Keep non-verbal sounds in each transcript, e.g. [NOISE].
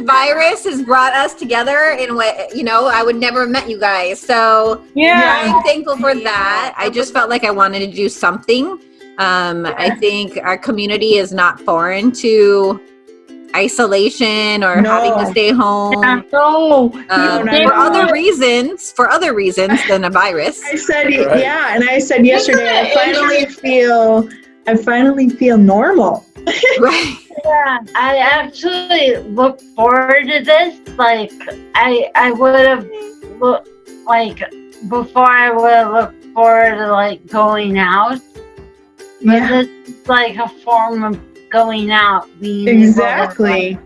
this virus has brought us together in what you know I would never have met you guys. So Yeah. I'm thankful for that. I just felt like I wanted to do something. Um, I think our community is not foreign to isolation or No. having to stay home. Yeah. No. Um, No, no, for no. other reasons, for other reasons than a virus. [LAUGHS] I said, Right. yeah, and I said yesterday, I finally feel, I finally feel normal. [LAUGHS] right. Yeah, I actually look forward to this. Like, I I would have look like before I would have looked forward to like going out. But Yeah, this is like a form of going out. Being able to, exactly.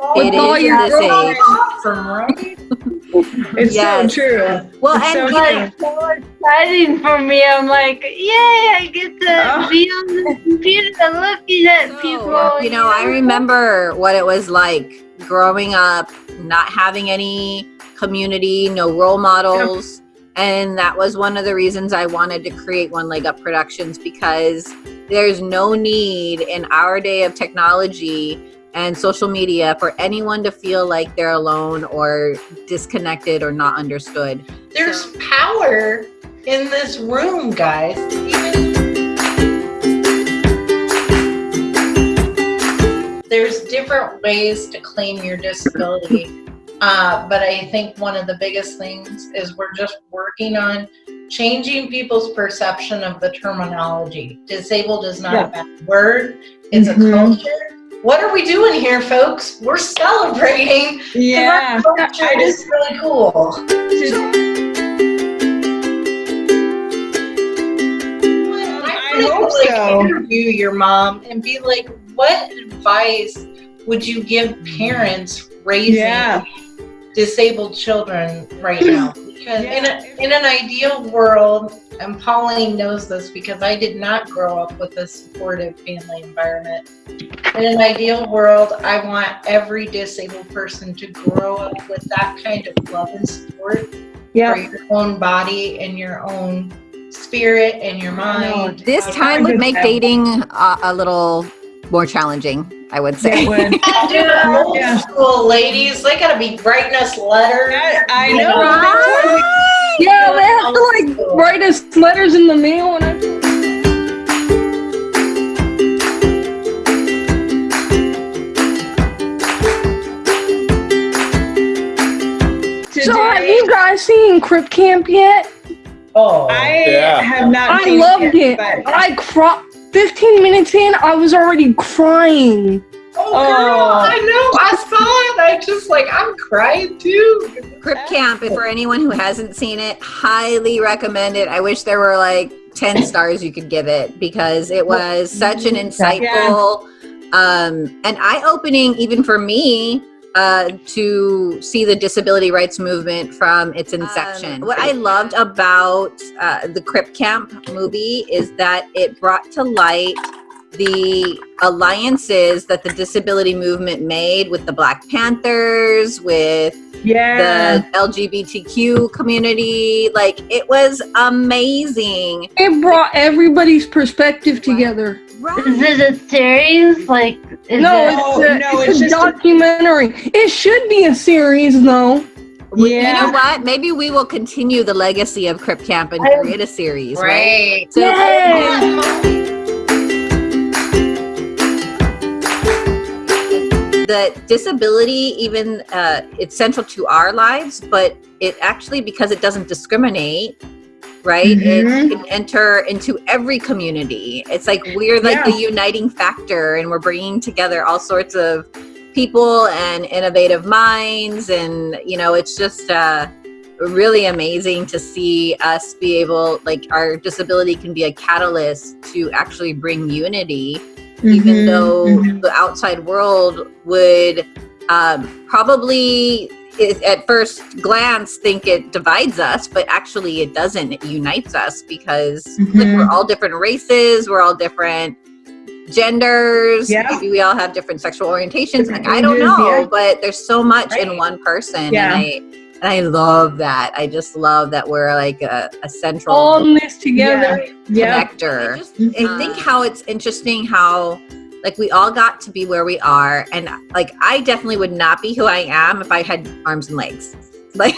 like, It all your this age. Awesome, right? [LAUGHS] [LAUGHS] It's Yes. so true. Well, It's and so you know, like so exciting for me. I'm like, yay! I get to Oh. be on the computer looking at [LAUGHS] people. you know, I remember what it was like growing up, not having any community, no role models. And that was one of the reasons I wanted to create One Leg Up Productions because there's no need in our day of technology and social media for anyone to feel like they're alone or disconnected or not understood. There's power in this room, guys. Even- There's different ways to claim your disability. Uh, but I think one of the biggest things is we're just working on changing people's perception of the terminology. Disabled is not a bad word, it's Mhm. a culture. What are we doing here, folks? We're celebrating. Yeah. I is just- really cool. I I hope like so. interview your mom and be like, what advice would you give parents raising Yeah. disabled children right now? Because in, a, in an ideal world, and Pauline knows this because I did not grow up with a supportive family environment. In an ideal world, I want every disabled person to grow up with that kind of love and support for your own body and your own spirit and your mind. This time would make dating uh, a little more challenging, I would say. It would. [LAUGHS] Can't do it old Yeah. school ladies. They gotta be writing us letters. I, I know. know, that's Yeah, they have to like write us letters in the mail and I So have you guys seen Crip Camp yet? Oh, oh I yeah. have not. I seen loved it. but- I cry. 15 minutes in, I was already crying. Oh, girl, Oh. I know. I saw it. I just like I'm crying too. Crip Camp, if for anyone who hasn't seen it, highly recommend it. I wish there were like 10 stars you could give it because it was such an insightful um, and eye opening, even for me, uh, to see the disability rights movement from its inception. what I loved about uh, the Crip Camp movie is that it brought to light the alliances that the disability movement made with the Black Panthers, with Yeah. the LGBTQ community. Like it was amazing. It brought everybody's perspective together. Is it a series? Like, is no, it, it's, a, no, it's it's a just a- documentary. It should be a series, though. Yeah. You know what? Maybe we will continue the legacy of Crip Camp and create a series, right? Right. So Yay! Um, the disability, even uh, it's central to our lives, but it actually because it doesn't discriminate. Right, it Mhm. can enter into every community. It's like we're like Yeah. the uniting factor, and we're bringing together all sorts of people and innovative minds, and you know, it's just uh, really amazing to see us be able, like, our disability can be a catalyst to actually bring unity even Mhm, though mhm. the outside world would um, probably at first glance think it divides us but actually it doesn't it unites us because like, Mhm. we're all different races we're all different genders Yeah. maybe we all have different sexual orientations Different like i don't know yeah. but there's so much in one person Yeah. and i and i love that i just love that we're like a, a central All in this together. Yeah. connector Mhm. I think how it's interesting how like we all got to be where we are and like i definitely would not be who i am if i had arms and legs [LAUGHS] like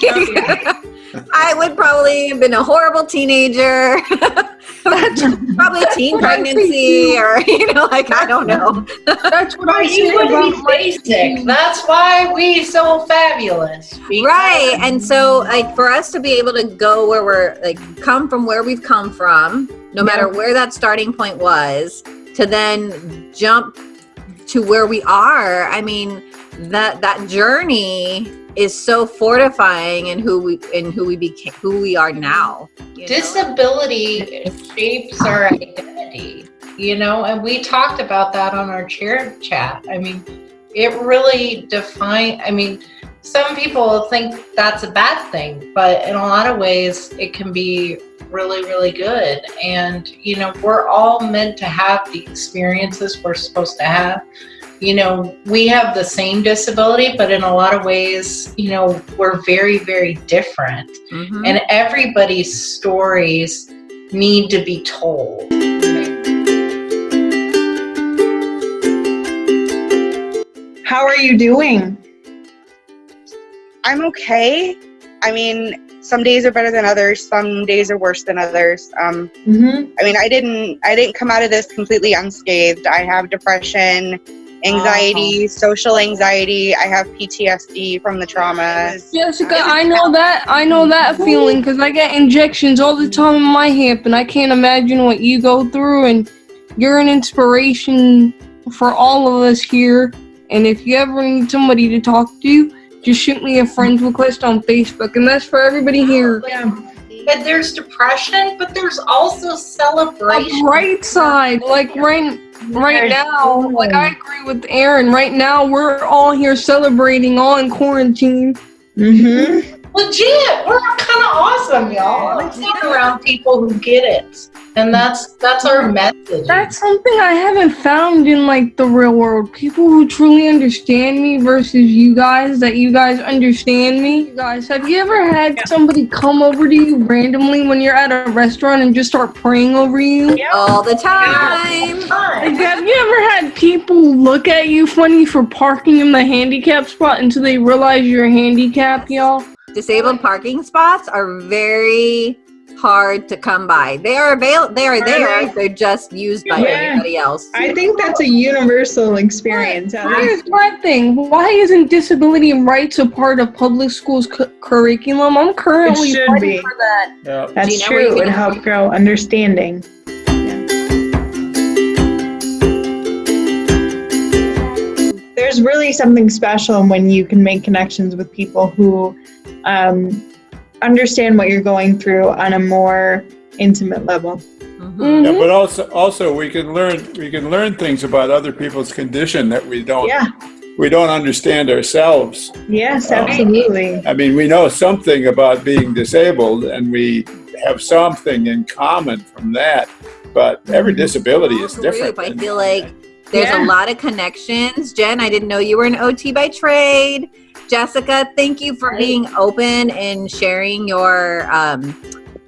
i would probably have been a horrible teenager [LAUGHS] probably a teen pregnancy or [LAUGHS] you know like i don't know That's what I you would be my basic. That's why we so fabulous. because- right and so like for us to be able to go where we're like come from where we've come from no matter where that starting point was to then jump to where we are i mean that that journey is so fortifying in who we in who we became who we are now you know? disability shapes our identity you know? And we talked about that on our chair chat. I mean it really define i mean some people think that's a bad thing but in a lot of ways it can be really really good. And you know we're all meant to have the experiences we're supposed to have you know we have the same disability but in a lot of ways you know we're very very different Mhm. and everybody's stories need to be told. How are you doing? I'm okay. I mean, some days are better than others. Some days are worse than others. Um, Mm-hmm. I mean, I didn't. I didn't come out of this completely unscathed. I have depression, anxiety, uh-huh. social anxiety. I have PTSD from the trauma. Jessica, I know that. I know mm-hmm. that feeling because I get injections all the time in my hip, and I can't imagine what you go through. And you're an inspiration for all of us here. And if you ever need somebody to talk to, just shoot me a friends request on Facebook, and that's for everybody here. Oh, yeah. But there's depression, but there's also celebration. A bright side, like right, right now, like I agree with Aaron. Right now, we're all here celebrating, all in quarantine. Mm-hmm. Legit, we're kind of awesome, y'all. Let's be around people who get it, and that's that's our message. That's something I haven't found in like the real world. People who truly understand me versus you guys that you guys understand me. You guys, have you ever had somebody come over to you randomly when you're at a restaurant and just start praying over you? all the time Like, have you ever had people look at you funny for parking in the handicap spot until they realize you're handicapped, y'all? Disabled parking spots are very hard to come by. They are avail- they are there. They're just used by Yeah. everybody else. I think that's a universal experience. at Here's least. my thing. Why isn't disability rights a part of public schools cu- curriculum? I'm currently It should fighting be. for that. Yeah. That's Do you know true. It would help grow understanding. There's really something special when you can make connections with people who um, understand what you're going through on a more intimate level. Mhm. Yeah, but also also we can learn we can learn things about other people's condition that we don't Yeah. we don't understand ourselves. Yes, Oh. absolutely. I mean, we know something about being disabled and we have something in common from that, but every disability is Group, different. I feel like there's Yeah. a lot of connections. Jen, I didn't know you were an OT by trade. Jessica, thank you for being open and sharing your um,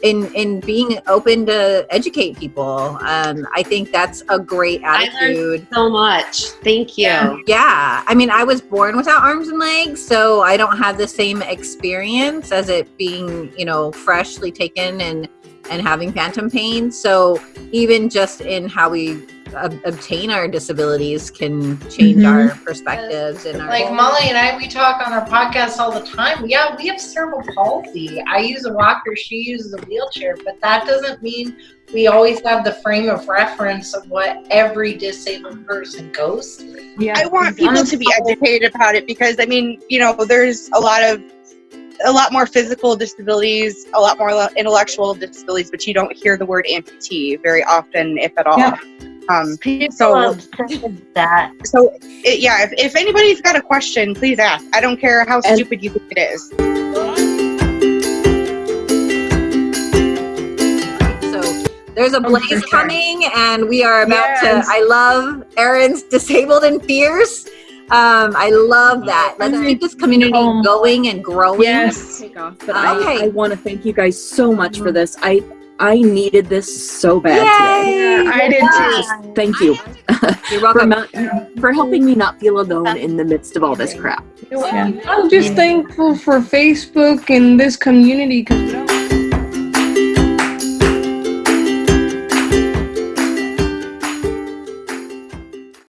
in in being open to educate people. Um, I think that's a great attitude. so much. Thank you. Yeah. Yeah, I mean, I was born without arms and legs, so I don't have the same experience as it being, you know, freshly taken and and having phantom pain. So even just in how we ob- obtain our disabilities can change Mhm. our perspectives and our Like Molly and I, we talk on our podcast all the time. Yeah, we have cerebral palsy. I use a walker, she uses a wheelchair, but that doesn't mean we always have the frame of reference of what every disabled person goes through. Yeah. I want people to be educated about it because I mean, you know, there's a lot of a lot more physical disabilities, a lot more intellectual disabilities, but you don't hear the word amputee very often, if at all. Yeah. Um, People So- that. so it, yeah, if, if anybody's got a question, please ask. I don't care how And- stupid you think it is. So there's a Oh, blaze for sure. coming, and we are about Yes. to. I love Erin's disabled and fierce. Um, I love that. Let's keep this community Um, going and growing. Yes. take off, but Okay. I, I want to thank you guys so much for this. I I needed this so bad today. Yay! I did too. Just thank you. [LAUGHS] You're for, welcome. not, for helping me not feel alone in the midst of all this crap. Yeah. I'm just thankful for Facebook and this community because without